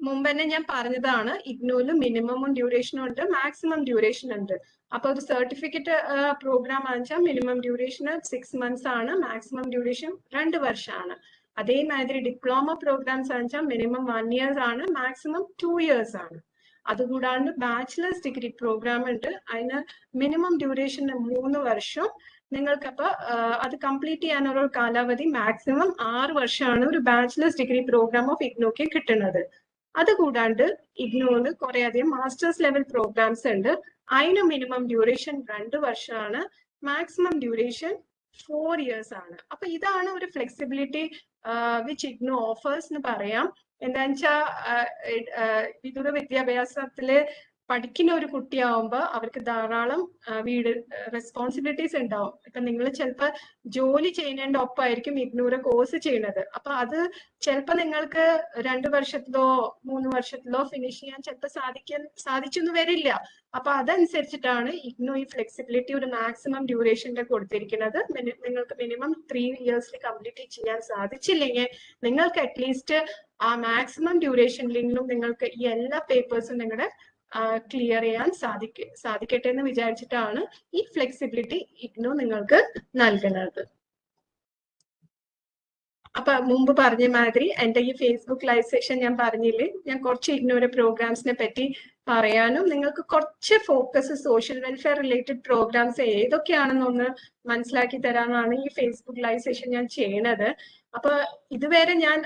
[SPEAKER 1] മുമ്പ് തന്നെ ഞാൻ പറഞ്ഞതാണ് ഇഗ്നോൽ മിനിമം ഡ്യൂറേഷനും ഉണ്ട് മാക്സിമം ഡ്യൂറേഷൻ ഉണ്ട്. അപ്പൊ ഒരു സർട്ടിഫിക്കറ്റ് പ്രോഗ്രാം വെച്ചാൽ മിനിമം ഡ്യൂറേഷൻ സിക്സ് മന്ത്സ് ആണ് മാക്സിമം ഡ്യൂറേഷൻ രണ്ട് വർഷമാണ് അതേമാതിരി ഡിപ്ലോമ പ്രോഗ്രാംസ് വെച്ചാൽ മിനിമം വൺ ഇയേഴ്സ് ആണ് മാക്സിമം ടു ഇയേഴ്സ് ആണ്. അതുകൂടാണ്ട് ബാച്ചിലേഴ്സ് ഡിഗ്രി പ്രോഗ്രാം ഉണ്ട്. അതിന് മിനിമം ഡ്യൂറേഷൻ മൂന്ന് വർഷം. നിങ്ങൾക്കപ്പോ അത് കംപ്ലീറ്റ് ചെയ്യാനുള്ള കാലാവധി മാക്സിമം ആറ് വർഷമാണ് ഒരു ബാച്ചിലേഴ്സ് ഡിഗ്രി പ്രോഗ്രാം ഓഫ് ഇഗ്നോക്ക് കിട്ടുന്നത്. അതുകൂടാണ്ട് ഇഗ്നോന്ന് കുറെ അധികം മാസ്റ്റേഴ്സ് ലെവൽ പ്രോഗ്രാംസ് ഉണ്ട്. അതിന് മിനിമം ഡ്യൂറേഷൻ രണ്ട് വർഷമാണ്. മാക്സിമം ഡ്യൂറേഷൻ ഫോർ ഇയേഴ്സ് ആണ്. അപ്പൊ ഇതാണ് ഒരു ഫ്ലെക്സിബിലിറ്റി വിച്ച് ഇഗ്നോ ഓഫേഴ്സ് എന്ന് പറയാം. എന്താന്ന് വെച്ചാൽ വിദൂര വിദ്യാഭ്യാസത്തിൽ പഠിക്കുന്ന ഒരു കുട്ടിയാവുമ്പോൾ അവർക്ക് ധാരാളം വീട് റെസ്പോൺസിബിലിറ്റീസ് ഉണ്ടാവും. ഇപ്പൊ നിങ്ങൾ ചിലപ്പോൾ ജോലി ചെയ്യുന്നതിന്റെ ഒപ്പമായിരിക്കും ഇരുന്നൂറ് കോഴ്സ് ചെയ്യുന്നത്. അപ്പൊ അത് ചിലപ്പോൾ നിങ്ങൾക്ക് രണ്ട് വർഷത്തിലോ മൂന്ന് വർഷത്തിലോ ഫിനിഷ് ചെയ്യാൻ ചിലപ്പോൾ സാധിക്കാൻ സാധിച്ചൊന്നും വരില്ല. അപ്പൊ അതനുസരിച്ചിട്ടാണ് ഇഗ്നോ ഈ ഫ്ലെക്സിബിലിറ്റി ഒരു മാക്സിമം ഡ്യൂറേഷന്റെ കൊടുത്തിരിക്കുന്നത്. നിങ്ങൾക്ക് മിനിമം ത്രീ ഇയേഴ്സിൽ കംപ്ലീറ്റ് ചെയ്യാൻ സാധിച്ചില്ലെങ്കിൽ നിങ്ങൾക്ക് അറ്റ്ലീസ്റ്റ് ആ മാക്സിമം ഡ്യൂറേഷനിലെങ്കിലും നിങ്ങൾക്ക് ഈ എല്ലാ പേപ്പേഴ്സും നിങ്ങളുടെ ക്ലിയർ ചെയ്യാൻ സാധിക്ക സാധിക്കട്ടെ എന്ന് വിചാരിച്ചിട്ടാണ് ഈ ഫ്ലെക്സിബിലിറ്റി ഇഗ്നോ നിങ്ങൾക്ക് നൽകുന്നത്. അപ്പൊ മുമ്പ് പറഞ്ഞ മാതിരി എന്റെ ഈ ഫേസ്ബുക്ക് ലൈവ് സെഷൻ ഞാൻ പറഞ്ഞില്ലേ? ഞാൻ കുറച്ച് ഇഗ്നോയുടെ പ്രോഗ്രാംസിനെ പറ്റി പറയാനും നിങ്ങൾക്ക് കുറച്ച് focus social welfare related programmes ഏതൊക്കെയാണെന്നൊന്ന് മനസ്സിലാക്കി തരാനാണ് ഈ ഫേസ്ബുക്ക് ലൈവ് സെഷൻ ഞാൻ ചെയ്യണത്. അപ്പൊ ഇതുവരെ ഞാൻ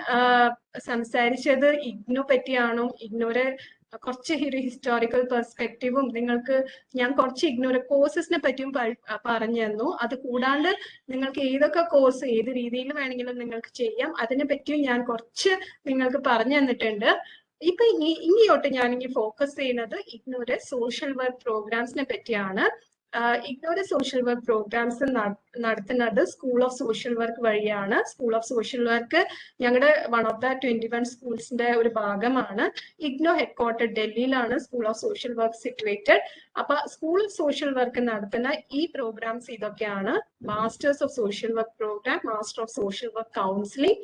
[SPEAKER 1] സംസാരിച്ചത് ഇഗ്നോ പറ്റിയാണോ? ഇഗ്നോരെ കുറച്ച് ഒരു ഹിസ്റ്റോറിക്കൽ പെർസ്പെക്റ്റീവും നിങ്ങൾക്ക് ഞാൻ കുറച്ച് ഇഗ്നോർ കോഴ്സസിനെ പറ്റിയും പറഞ്ഞു തന്നു. അത് കൂടാണ്ട് നിങ്ങൾക്ക് ഏതൊക്കെ കോഴ്സ് ഏത് രീതിയിൽ വേണമെങ്കിലും നിങ്ങൾക്ക് ചെയ്യാം. അതിനെ പറ്റിയും ഞാൻ കുറച്ച് നിങ്ങൾക്ക് പറഞ്ഞു തന്നിട്ടുണ്ട്. ഇപ്പൊ ഇനി ഇനിയോട്ട് ഞാൻ ഇനി ഫോക്കസ് ചെയ്യുന്നത് ഇഗ്നോര് സോഷ്യൽ വർക്ക് പ്രോഗ്രാംസിനെ പറ്റിയാണ്. ഇഗ്നോറെ സോഷ്യൽ വർക്ക് പ്രോഗ്രാംസ് നടത്തുന്നത് സ്കൂൾ ഓഫ് സോഷ്യൽ വർക്ക് വഴിയാണ്. സ്കൂൾ ഓഫ് സോഷ്യൽ വർക്ക് ഞങ്ങളുടെ one of the twenty one സ്കൂൾസിന്റെ ഒരു ഭാഗമാണ്. ഇഗ്നോ ഹെഡ്ക്വാർട്ടർ ഡൽഹിയിലാണ് school of social work situated അപ്പൊ സ്കൂൾ ഓഫ് സോഷ്യൽ വർക്ക് നടത്തുന്ന ഈ പ്രോഗ്രാംസ് ഇതൊക്കെയാണ്. Masters of social work programme master of social work counselling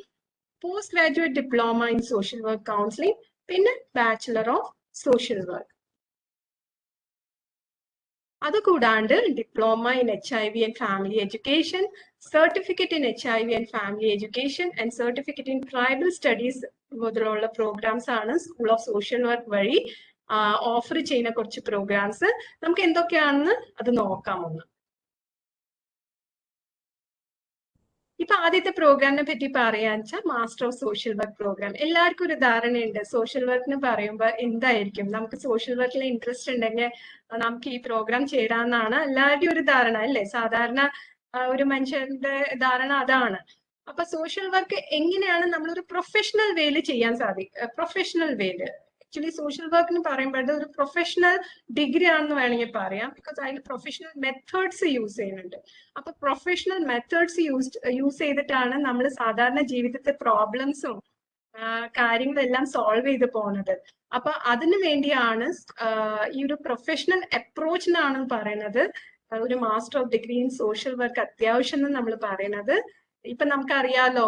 [SPEAKER 1] postgraduate diploma in social work counselling പിന്നെ bachelor of social work അതുകൂടാണ്ട് diploma in H I V and family education certificate in H I V and family education and certificate in tribal studies മുതലുള്ള പ്രോഗ്രാംസ് ആണ് സ്കൂൾ ഓഫ് സോഷ്യൽ വർക്ക് വഴി ഓഫർ ചെയ്യുന്ന കുറച്ച് പ്രോഗ്രാംസ് നമുക്ക് എന്തൊക്കെയാണെന്ന് അത് നോക്കാം ഒന്ന്. ഇപ്പൊ ആദ്യത്തെ പ്രോഗ്രാമിനെ പറ്റി പറയാന്ന് വെച്ചാൽ master of social work programme എല്ലാവർക്കും ഒരു ധാരണയുണ്ട്. സോഷ്യൽ വർക്കിന് പറയുമ്പോൾ എന്തായിരിക്കും? നമുക്ക് സോഷ്യൽ വർക്കിൽ ഇൻട്രസ്റ്റ് ഉണ്ടെങ്കിൽ നമുക്ക് ഈ പ്രോഗ്രാം ചേരാന്നാണ് എല്ലാവരുടെയും ഒരു ധാരണ അല്ലേ? സാധാരണ ഒരു മനുഷ്യന്റെ ധാരണ അതാണ്. അപ്പൊ സോഷ്യൽ വർക്ക് എങ്ങനെയാണ് നമ്മളൊരു പ്രൊഫഷണൽ വേയിൽ ചെയ്യാൻ സാധിക്കും പ്രൊഫഷണൽ വേയിൽ ആക്ച്വലി സോഷ്യൽ വർക്ക് എന്ന് പറയുമ്പോൾ ഒരു പ്രൊഫഷണൽ ഡിഗ്രി ആണെന്ന് വേണമെങ്കിൽ പറയാം. ബിക്കോസ് അതിൽ പ്രൊഫഷണൽ മെത്തേഡ്സ് യൂസ് ചെയ്യുന്നുണ്ട്. അപ്പൊ പ്രൊഫഷണൽ മെത്തേഡ്സ് യൂസ് യൂസ് ചെയ്തിട്ടാണ് നമ്മൾ സാധാരണ ജീവിതത്തെ പ്രോബ്ലംസും കാര്യങ്ങളെല്ലാം സോൾവ് ചെയ്ത് പോണത്. അപ്പൊ അതിനു വേണ്ടിയാണ് ഈ ഒരു പ്രൊഫഷണൽ അപ്രോച്ചിനാണ് പറയുന്നത്. ഒരു master of degree in social work അത്യാവശ്യം എന്ന് നമ്മൾ പറയുന്നത്. ഇപ്പൊ നമുക്കറിയാലോ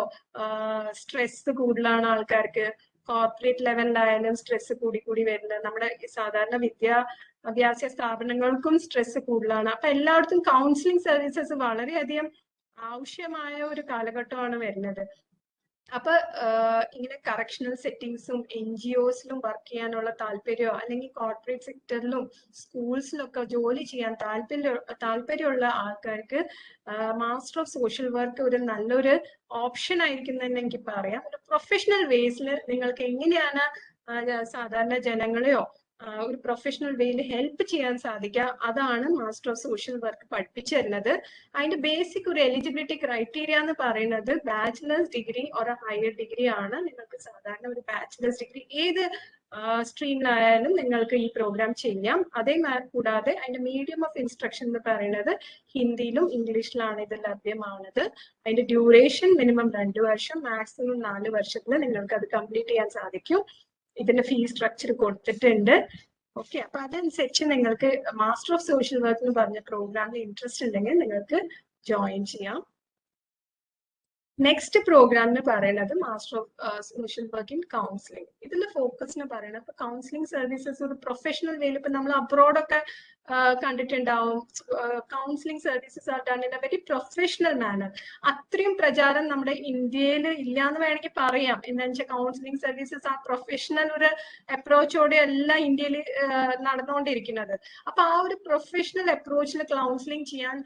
[SPEAKER 1] സ്ട്രെസ് കൂടുതലാണ് ആൾക്കാർക്ക്. കോർപ്പറേറ്റ് ലെവലിലായാലും സ്ട്രെസ് കൂടി കൂടി വരുന്നത്. നമ്മുടെ സാധാരണ വിദ്യാഭ്യാസ സ്ഥാപനങ്ങൾക്കും സ്ട്രെസ് കൂടുതലാണ്. അപ്പൊ എല്ലായിടത്തും കൗൺസിലിംഗ് സർവീസസ് വളരെയധികം ആവശ്യമായ ഒരു കാലഘട്ടമാണ് വരുന്നത്. അപ്പൊ ഇങ്ങനെ കറക്ഷണൽ സെറ്റിംഗ്സും എൻ ജി ഒസിലും വർക്ക് ചെയ്യാനുള്ള താല്പര്യമോ അല്ലെങ്കിൽ കോർപ്പറേറ്റ് സെക്ടറിലും സ്കൂൾസിലൊക്കെ ജോലി ചെയ്യാൻ താല്പര്യ താല്പര്യമുള്ള ആൾക്കാർക്ക് മാസ്റ്റർ ഓഫ് സോഷ്യൽ വർക്ക് ഒരു നല്ലൊരു ഓപ്ഷൻ ആയിരിക്കും തന്നെ എനിക്ക് പറയാം. ഒരു പ്രൊഫഷണൽ വേസിൽ നിങ്ങൾക്ക് എങ്ങനെയാണ് സാധാരണ ജനങ്ങളെയോ ഒരു പ്രൊഫഷണൽ വേയിൽ ഹെൽപ്പ് ചെയ്യാൻ സാധിക്കുക. അതാണ് മാസ്റ്റർ ഓഫ് സോഷ്യൽ വർക്ക് പഠിപ്പിച്ചു തരുന്നത്. അതിന്റെ ബേസിക് ഒരു എലിജിബിലിറ്റി ക്രൈറ്റീരിയ എന്ന് പറയുന്നത് ബാച്ചിലേഴ്സ് ഡിഗ്രി ഒരു ഹയർ ഡിഗ്രി ആണ്. നിങ്ങൾക്ക് സാധാരണ ഒരു ബാച്ചിലേഴ്സ് ഡിഗ്രി ഏത് സ്ട്രീമിലായാലും നിങ്ങൾക്ക് ഈ പ്രോഗ്രാം ചെയ്യാം. അതേ കൂടാതെ അതിന്റെ മീഡിയം ഓഫ് ഇൻസ്ട്രക്ഷൻ എന്ന് പറയുന്നത് ഹിന്ദിയിലും ഇംഗ്ലീഷിലാണ് ഇത് ലഭ്യമാവുന്നത്. അതിന്റെ ഡ്യൂറേഷൻ മിനിമം രണ്ട് വർഷം മാക്സിമം നാല് വർഷത്തിൽ നിങ്ങൾക്ക് അത് കംപ്ലീറ്റ് ചെയ്യാൻ സാധിക്കും. ഇതിന്റെ ഫീ സ്ട്രക്ചർ കൊടുത്തിട്ടുണ്ട്. ഓക്കെ അപ്പൊ അതനുസരിച്ച് നിങ്ങൾക്ക് മാസ്റ്റർ ഓഫ് സോഷ്യൽ വർക്ക് എന്ന് പറഞ്ഞ പ്രോഗ്രാമിൽ ഇൻട്രസ്റ്റ് ഉണ്ടെങ്കിൽ നിങ്ങൾക്ക് ജോയിൻ ചെയ്യാം. നെക്സ്റ്റ് പ്രോഗ്രാം എന്ന് പറയുന്നത് master of social work in counselling ഇതിന്റെ ഫോക്കസ് എന്ന് പറയുന്നത് ഇപ്പൊ കൗൺസിലിംഗ് സർവീസസ് ഒരു പ്രൊഫഷണൽ വേയിൽ ഇപ്പൊ നമ്മൾ അബ്രോഡൊക്കെ കണ്ടിട്ടുണ്ടാവും. Counselling services are done in a very professional manner അത്രയും പ്രചാരം നമ്മുടെ ഇന്ത്യയിൽ ഇല്ല എന്ന് വേണമെങ്കിൽ പറയാം. എന്താണെന്ന് വെച്ചാൽ കൗൺസിലിംഗ് സർവീസസ് ആ പ്രൊഫഷണൽ ഒരു അപ്രോച്ചോടെ അല്ല ഇന്ത്യയിൽ നടന്നുകൊണ്ടിരിക്കുന്നത് അപ്പൊ ആ ഒരു പ്രൊഫഷണൽ അപ്രോച്ചിൽ കൗൺസിലിംഗ് ചെയ്യാൻ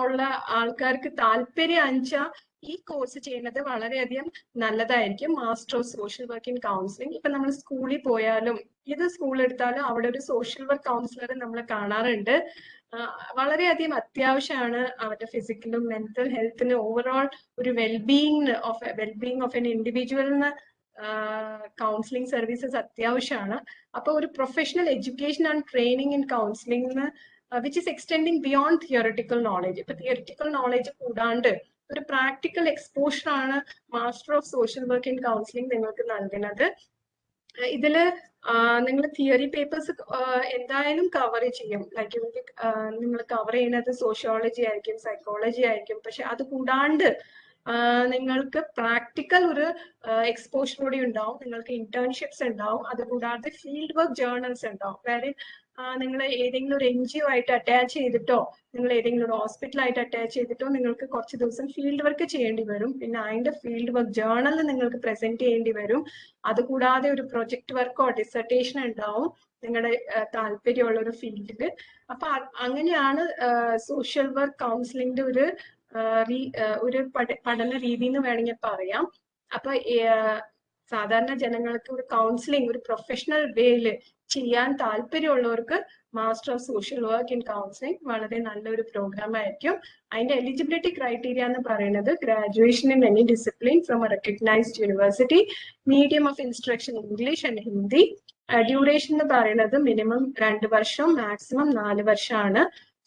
[SPEAKER 1] ഉള്ള ആൾക്കാർക്ക് താല്പര്യം അഞ്ചാ ഈ കോഴ്സ് ചെയ്യുന്നത് വളരെയധികം നല്ലതായിരിക്കും. Master of social work in counselling ഇപ്പൊ നമ്മൾ സ്കൂളിൽ പോയാലും ഏത് സ്കൂൾ എടുത്താലും അവിടെ ഒരു സോഷ്യൽ വർക്ക് കൗൺസിലർ നമ്മൾ കാണാറുണ്ട്. വളരെയധികം അത്യാവശ്യമാണ് അവരുടെ ഫിസിക്കലും മെന്റൽ ഹെൽത്തിന് ഓവറോൾ ഒരു wellbeing of wellbeing of an ഇൻഡിവിജ്വലിന് counselling services അത്യാവശ്യമാണ്. അപ്പൊ ഒരു professional education and training in counselling which is extending beyond theoretical knowledge ഇപ്പൊ തിയറിറ്റിക്കൽ നോളജ് കൂടാണ്ട് ഒരു പ്രാക്ടിക്കൽ എക്സ്പോഷർ ആണ് master of social work in counselling നിങ്ങൾക്ക് നൽകുന്നത്. ഇതിൽ നിങ്ങൾ തിയറി പേപ്പേഴ്സ് എന്തായാലും കവർ ചെയ്യും. ലൈക്ക് നിങ്ങൾ കവർ ചെയ്യുന്നത് സോഷ്യോളജി ആയിരിക്കും സൈക്കോളജി ആയിരിക്കും. പക്ഷെ അത് കൂടാണ്ട് നിങ്ങൾക്ക് പ്രാക്ടിക്കൽ ഒരു എക്സ്പോഷർ കൂടി ഉണ്ടാവും. നിങ്ങൾക്ക് ഇന്റേൺഷിപ്സ് ഉണ്ടാവും. അതുകൂടാതെ ഫീൽഡ് വർക്ക് ജേർണൽസ് ഉണ്ടാവും. വേറെ നിങ്ങൾ ഏതെങ്കിലും ഒരു എൻ ജി ഒ ആയിട്ട് അറ്റാച്ച് ചെയ്തിട്ടോ നിങ്ങൾ ഏതെങ്കിലും ഒരു ഹോസ്പിറ്റലായിട്ട് അറ്റാച്ച് ചെയ്തിട്ടോ നിങ്ങൾക്ക് കുറച്ച് ദിവസം ഫീൽഡ് വർക്ക് ചെയ്യേണ്ടി വരും. പിന്നെ അതിന്റെ ഫീൽഡ് വർക്ക് ജേർണൽ നിങ്ങൾക്ക് പ്രസന്റ് ചെയ്യേണ്ടി വരും. അതുകൂടാതെ ഒരു പ്രൊജക്ട് വർക്കോ ഡിസർട്ടേഷൻ ഉണ്ടാവും നിങ്ങളുടെ താല്പര്യമുള്ള ഒരു ഫീൽഡിൽ അപ്പൊ അങ്ങനെയാണ് സോഷ്യൽ വർക്ക് കൗൺസിലിംഗിന്റെ ഒരു ഒരു പഠന രീതി എന്ന് വേണമെങ്കിൽ പറയാം അപ്പൊ സാധാരണ ജനങ്ങൾക്ക് ഒരു കൗൺസിലിംഗ് ഒരു പ്രൊഫഷണൽ വേയിൽ ചെയ്യാൻ താല്പര്യമുള്ളവർക്ക് master of social work in counselling വളരെ നല്ലൊരു പ്രോഗ്രാം ആയിരിക്കും. അതിന്റെ എലിജിബിലിറ്റി ക്രൈറ്റീരിയ എന്ന് പറയുന്നത് graduation in any discipline from a recognised university medium of instruction English and Hindi duration എന്ന് പറയുന്നത് മിനിമം രണ്ട് വർഷം മാക്സിമം നാല് വർഷമാണ്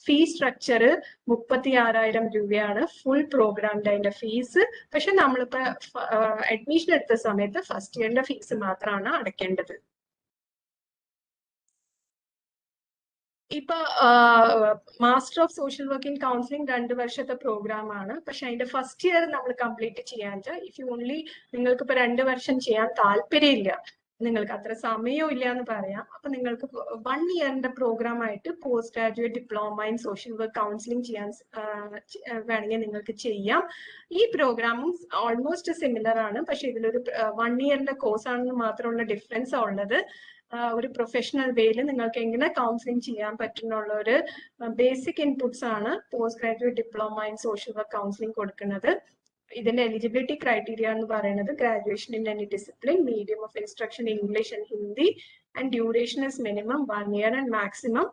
[SPEAKER 1] ഫീസ് സ്ട്രക്ചർ മുപ്പത്തി ആറായിരം രൂപയാണ് ഫുൾ പ്രോഗ്രാമിന്റെ അതിന്റെ ഫീസ് പക്ഷെ നമ്മളിപ്പോ അഡ്മിഷൻ എടുത്ത സമയത്ത് ഫസ്റ്റ് ഇയറിന്റെ ഫീസ് മാത്രമാണ് അടയ്ക്കേണ്ടത്. ഇപ്പൊ master of social work in counselling രണ്ട് വർഷത്തെ പ്രോഗ്രാം ആണ്. പക്ഷെ അതിന്റെ ഫസ്റ്റ് ഇയർ നമ്മൾ കംപ്ലീറ്റ് ചെയ്യാൻ ഇഫ് യു ഓൺലി നിങ്ങൾക്ക് ഇപ്പൊ രണ്ട് വർഷം ചെയ്യാൻ താല്പര്യമില്ല നിങ്ങൾക്ക് അത്ര സമയവും ഇല്ല എന്ന് പറയാം. അപ്പൊ നിങ്ങൾക്ക് വൺ ഇയറിന്റെ പ്രോഗ്രാം ആയിട്ട് post graduate diploma in social work counselling ചെയ്യാൻ വേണമെങ്കിൽ നിങ്ങൾക്ക് ചെയ്യാം. ഈ പ്രോഗ്രാമും ഓൾമോസ്റ്റ് സിമിലർ ആണ്. പക്ഷെ ഇതിലൊരു വൺ ഇയറിന്റെ കോഴ്സ് ആണെന്ന് മാത്രമുള്ള ഡിഫറൻസ് ഉള്ളത്. ഒരു പ്രൊഫഷണൽ വേയിൽ നിങ്ങൾക്ക് എങ്ങനെ കൗൺസിലിംഗ് ചെയ്യാൻ പറ്റുന്നുള്ള ഒരു ബേസിക് ഇൻപുട്സ് ആണ് post graduate diploma in social work counselling കൊടുക്കുന്നത്. ഇതിന്റെ എലിജിബിലിറ്റി ക്രൈറ്റീരിയ എന്ന് പറയുന്നത് graduation in any discipline medium of instruction English and Hindi and duration is minimum one year and maximum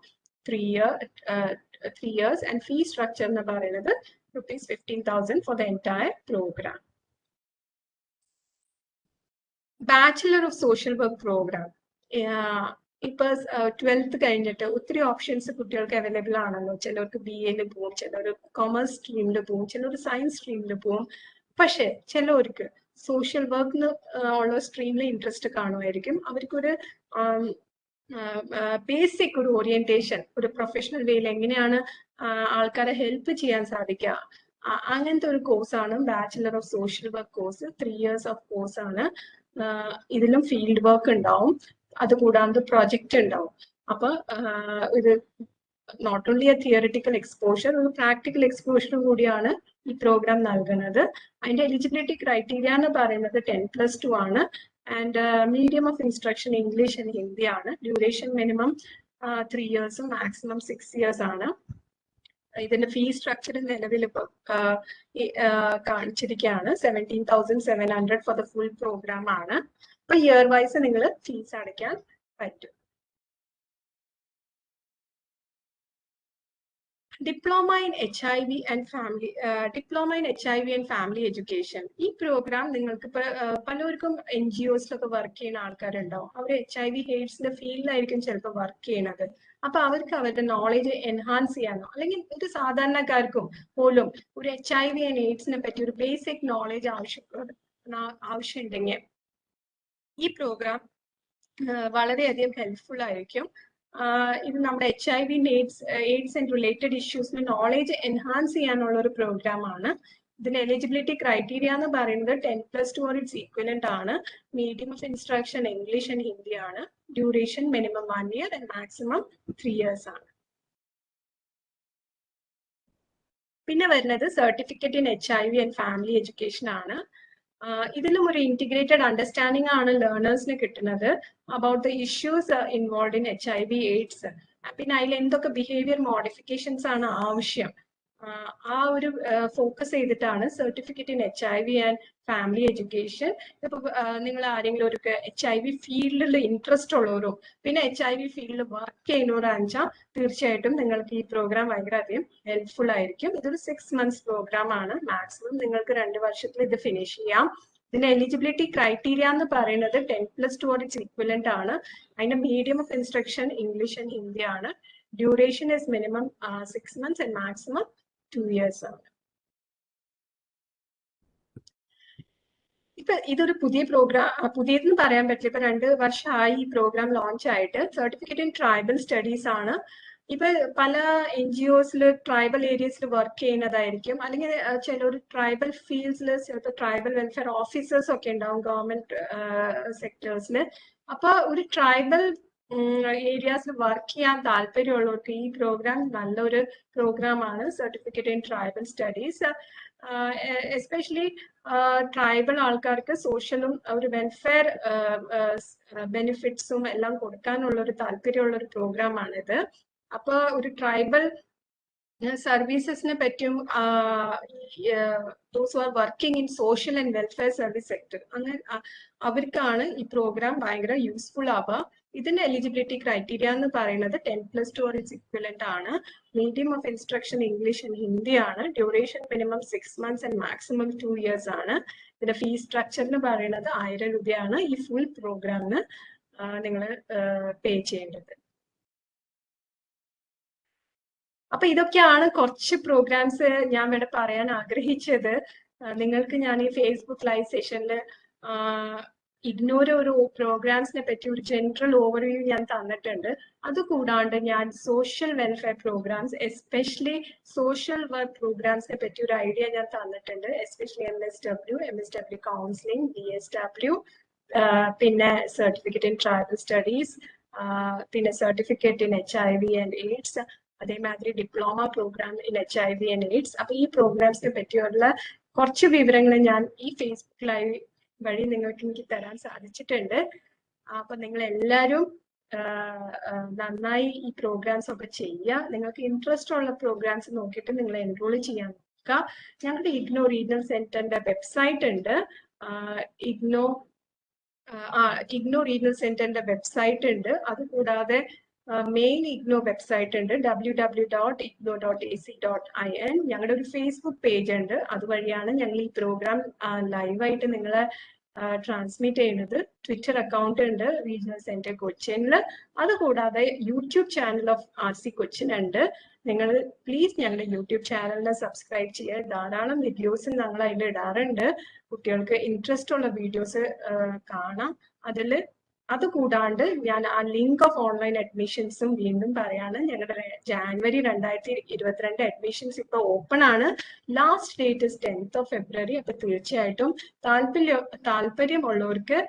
[SPEAKER 1] three year three years and fee structure എന്ന് പറയുന്നത് rupees fifteen thousand for the entire programme bachelor of social work programme ഇപ്പൊ ട്വൽത്ത് കഴിഞ്ഞിട്ട് ഒത്തിരി ഓപ്ഷൻസ് കുട്ടികൾക്ക് അവൈലബിൾ ആണല്ലോ. ചിലർക്ക് ബി എയിൽ പോവും ചിലർ കൊമേഴ്സ് സ്ട്രീമിൽ പോവും ചിലർ സയൻസ് സ്ട്രീമിൽ പോവും. പക്ഷെ ചിലവർക്ക് സോഷ്യൽ വർക്കിന് ഉള്ള സ്ട്രീമിൽ ഇൻട്രസ്റ്റ് കാണുമായിരിക്കും. അവർക്കൊരു ബേസിക് ഒരു ഓറിയന്റേഷൻ ഒരു പ്രൊഫഷണൽ വേയിൽ എങ്ങനെയാണ് ആൾക്കാരെ ഹെൽപ്പ് ചെയ്യാൻ സാധിക്കുക. അങ്ങനത്തെ ഒരു കോഴ്സാണ് bachelor of social work course three years of course ആണ്. ഇതിലും ഫീൽഡ് വർക്ക് ഉണ്ടാവും. അതുകൂടാതെ പ്രൊജക്റ്റ് ഉണ്ടാവും അപ്പൊ ഇത് not only a theoretical exposure ഒരു പ്രാക്ടിക്കൽ എക്സ്പോഷറും കൂടിയാണ് ഈ പ്രോഗ്രാം നൽകുന്നത്. അതിന്റെ എലിജിബിലിറ്റി ക്രൈറ്റീരിയ എന്ന് പറയുന്നത് ടെൻ പ്ലസ് ടു ആണ്. And medium of instruction English and Hindi ആണ്. ഡ്യൂറേഷൻ മിനിമം ത്രീ ഇയേഴ്സും മാക്സിമം സിക്സ് ഇയേഴ്സ് ആണ്. ഇതിന്റെ ഫീ സ്ട്രക്ചർ നിലവിൽ ഇപ്പോൾ കാണിച്ചിരിക്കുകയാണ്. Seventeen thousand seven hundred for the full programme ആണ്. അപ്പൊ ഇയർ വൈസ് നിങ്ങൾ ഫീസ് അടയ്ക്കാൻ പറ്റും. Diploma in H I V and family diploma in H I V and family education ഈ പ്രോഗ്രാം നിങ്ങൾക്ക് പലർക്കും എൻ ജി ഒസിലൊക്കെ വർക്ക് ചെയ്യുന്ന ആൾക്കാരുണ്ടാവും അവർ എച്ച് ഐ വി എയ്ഡ്സിന്റെ ഫീൽഡിലായിരിക്കും ചിലപ്പോൾ വർക്ക് ചെയ്യണത് അപ്പൊ അവർക്ക് അവരുടെ നോളേജ് എൻഹാൻസ് ചെയ്യാനോ അല്ലെങ്കിൽ ഒരു സാധാരണക്കാർക്കും പോലും ഒരു എച്ച് ഐ വി ആൻഡ് എയ്ഡ്സിനെ പറ്റി ഒരു ബേസിക് നോളേജ് ആവശ്യം ആവശ്യമുണ്ടെങ്കിൽ ഈ പ്രോഗ്രാം വളരെയധികം ഹെൽപ്ഫുൾ ആയിരിക്കും. ഇത് നമ്മുടെ H I V AIDS AIDS and related ഇഷ്യൂസിന് knowledge enhance ചെയ്യാനുള്ള ഒരു പ്രോഗ്രാം ആണ് ഇതിന്റെ എലിജിബിലിറ്റി ക്രൈറ്റീരിയ എന്ന് പറയുന്നത് ten plus two or its equivalent ആണ്. Medium of instruction English and Hindi ആണ്. Duration minimum one year and maximum three years ആണ്. പിന്നെ വരുന്നത് certificate in H I V and family education ആണ്. ഇതിലും ഒരു ഇന്റിഗ്രേറ്റഡ് അണ്ടർസ്റ്റാൻഡിംഗ് ആണ് ലേണേഴ്സിന് കിട്ടുന്നത് about the issues involve in H I V AIDS പിന്നെ അതിൽ എന്തൊക്കെ ബിഹേവിയർ മോഡിഫിക്കേഷൻസ് ആണ് ആവശ്യം. ആ ഒരു ഫോക്കസ് ചെയ്തിട്ടാണ് certificate in H I V and family education ഇപ്പൊ നിങ്ങൾ ആരെങ്കിലും ഒരു എച്ച് ഐ വി ഫീൽഡിൽ ഇൻട്രസ്റ്റ് ഉള്ളവരോ പിന്നെ എച്ച് ഐ വി ഫീൽഡിൽ വർക്ക് ചെയ്യുന്നവരാണെച്ചാൽ തീർച്ചയായിട്ടും നിങ്ങൾക്ക് ഈ പ്രോഗ്രാം ഭയങ്കര അധികം ഹെൽപ്ഫുൾ ആയിരിക്കും. ഇതൊരു സിക്സ് മന്ത്സ് പ്രോഗ്രാം ആണ്. മാക്സിമം നിങ്ങൾക്ക് രണ്ട് വർഷത്തിൽ ഇത് ഫിനിഷ് ചെയ്യാം. ഇതിന്റെ എലിജിബിലിറ്റി ക്രൈറ്റീരിയ എന്ന് പറയുന്നത് ten plus two its equivalent ആണ്. അതിന്റെ medium of instruction English and Hindi ആണ്. Duration is minimum six months and maximum two years ആണ്. ഇപ്പൊ ഇതൊരു പുതിയ പ്രോഗ്രാം പുതിയതെന്ന് പറയാൻ പറ്റില്ല. ഇപ്പൊ രണ്ട് വർഷമായി ഈ പ്രോഗ്രാം ലോഞ്ച് ആയിട്ട് സർട്ടിഫിക്കറ്റ് ഇൻ ട്രൈബൽ സ്റ്റഡീസ് ആണ്. ഇപ്പൊ പല എൻ ജി ഒസിൽ ട്രൈബൽ ഏരിയസിൽ വർക്ക് ചെയ്യുന്നതായിരിക്കും. അല്ലെങ്കിൽ ചിലർ ട്രൈബൽ ഫീൽഡ്സിൽ ചിലപ്പോൾ ട്രൈബൽ വെൽഫെയർ ഓഫീസേഴ്സ് ഒക്കെ ഉണ്ടാവും ഗവൺമെന്റ് സെക്ടേഴ്സിൽ അപ്പൊ ഒരു ട്രൈബൽ ഏരിയാസിൽ വർക്ക് ചെയ്യാൻ താല്പര്യമുള്ളവർക്ക് ഈ പ്രോഗ്രാം നല്ലൊരു പ്രോഗ്രാം ആണ്. Certificate in tribal studies especially tribal ആൾക്കാർക്ക് സോഷ്യലും ഒരു വെൽഫെയർ ബെനിഫിറ്റ്സും എല്ലാം കൊടുക്കാനുള്ള ഒരു താല്പര്യമുള്ള ഒരു പ്രോഗ്രാം ആണിത്. അപ്പൊ ഒരു ട്രൈബൽ സർവീസസിനെ പറ്റിയും those are working in social and welfare service sector അങ്ങനെ അവർക്കാണ് ഈ പ്രോഗ്രാം ഭയങ്കര യൂസ്ഫുൾ ആവുക. ഇതിന്റെ എലിജിബിലിറ്റി ക്രൈറ്റീരിയ എന്ന് പറയുന്നത് ten plus two its equivalent ആണ്. Medium of instruction English and Hindi ആണ്. Duration minimum six months and maximum two years ആണ്. ഇതിന്റെ ഫീസ് സ്ട്രക്ചർ എന്ന് പറയുന്നത് ആയിരം രൂപയാണ് ഈ ഫുൾ പ്രോഗ്രാമിന് നിങ്ങൾ പേ ചെയ്യേണ്ടത്. അപ്പൊ ഇതൊക്കെയാണ് കുറച്ച് പ്രോഗ്രാംസ് ഞാൻ ഇവിടെ പറയാൻ ആഗ്രഹിച്ചത്. നിങ്ങൾക്ക് ഞാൻ ഈ ഫേസ്ബുക്ക് ലൈവ് സെഷനിൽ ഇഗ്നോർ ഒരു പ്രോഗ്രാംസിനെ പറ്റി ഒരു ജനറൽ ഓവർവ്യൂ ഞാൻ തന്നിട്ടുണ്ട്. അതുകൂടാണ്ട് ഞാൻ social welfare programmes especially social work പ്രോഗ്രാംസിനെ പറ്റി ഒരു ഐഡിയ ഞാൻ തന്നിട്ടുണ്ട്. Especially M S W M S W counselling B S W പിന്നെ സർട്ടിഫിക്കറ്റ് ഇൻ ട്രൈബൽ സ്റ്റഡീസ് പിന്നെ certificate in H I V and AIDS അതേമാതിരി diploma programme in H I V and AIDS അപ്പൊ ഈ പ്രോഗ്രാംസിനെ പറ്റിയുള്ള കുറച്ച് വിവരങ്ങൾ ഞാൻ ഈ ഫേസ്ബുക്ക് ലൈവ് വഴി നിങ്ങൾക്ക് എനിക്ക് തരാൻ സാധിച്ചിട്ടുണ്ട്. അപ്പൊ നിങ്ങൾ എല്ലാവരും നന്നായി ഈ പ്രോഗ്രാംസ് ഒക്കെ ചെയ്യുക. നിങ്ങൾക്ക് ഇൻട്രസ്റ്റ് ഉള്ള പ്രോഗ്രാംസ് നോക്കിയിട്ട് നിങ്ങൾ എൻറോൾ ചെയ്യാൻ നോക്കുക. ഞങ്ങളുടെ ഇഗ്നോ റീജിയണൽ സെന്ററിന്റെ വെബ്സൈറ്റ് ഉണ്ട്. ഇഗ്നോ ഇഗ്നോ റീജിയണൽ സെന്ററിന്റെ വെബ്സൈറ്റ് ഉണ്ട്. അതുകൂടാതെ മെയിൻ ഇഗ്നോ വെബ്സൈറ്റ് ഉണ്ട്. W W dot IGNOU dot A C dot I N ഞങ്ങളുടെ ഒരു ഫേസ്ബുക്ക് പേജ് ഉണ്ട് അതുവഴിയാണ് ഞങ്ങൾ ഈ പ്രോഗ്രാം ലൈവായിട്ട് നിങ്ങളെ ട്രാൻസ്മിറ്റ് ചെയ്യുന്നത്. ട്വിറ്റർ അക്കൗണ്ട് ഉണ്ട് റീജിയണൽ സെന്റർ കൊച്ചിനിൽ അതുകൂടാതെ YouTube channel of R C Cochin ഉണ്ട്. നിങ്ങൾ പ്ലീസ് ഞങ്ങളുടെ യൂട്യൂബ് ചാനലിനെ സബ്സ്ക്രൈബ് ചെയ്യുക. ധാരാളം വീഡിയോസ് ഞങ്ങൾ അതിൽ ഇടാറുണ്ട്. കുട്ടികൾക്ക് ഇൻട്രസ്റ്റ് ഉള്ള വീഡിയോസ് കാണാം. അതിൽ അത് കൂടാണ്ട് ഞാൻ ആ ലിങ്ക് ഓഫ് ഓൺലൈൻ അഡ്മിഷൻസും വീണ്ടും പറയാണ്. ഞങ്ങളുടെ ജാനുവരി രണ്ടായിരത്തി ഇരുപത്തിരണ്ട് അഡ്മിഷൻസ് ഇപ്പൊ ഓപ്പൺ ആണ്. Last date is tenth of February അപ്പൊ തീർച്ചയായിട്ടും താല്പര്യം താല്പര്യമുള്ളവർക്ക്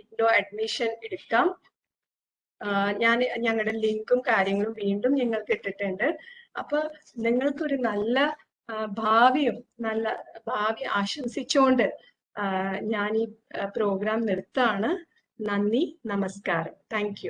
[SPEAKER 1] ഇൻഡോ അഡ്മിഷൻ എടുക്കാം. ഞാൻ ഞങ്ങളുടെ ലിങ്കും കാര്യങ്ങളും വീണ്ടും നിങ്ങൾക്ക് ഇട്ടിട്ടുണ്ട്. അപ്പൊ നിങ്ങൾക്കൊരു നല്ല ഭാവിയും നല്ല ഭാവി ആശംസിച്ചുകൊണ്ട് ഞാൻ ഈ പ്രോഗ്രാം നിർത്താണ്. നന്ദി നമസ്കാരം. താങ്ക്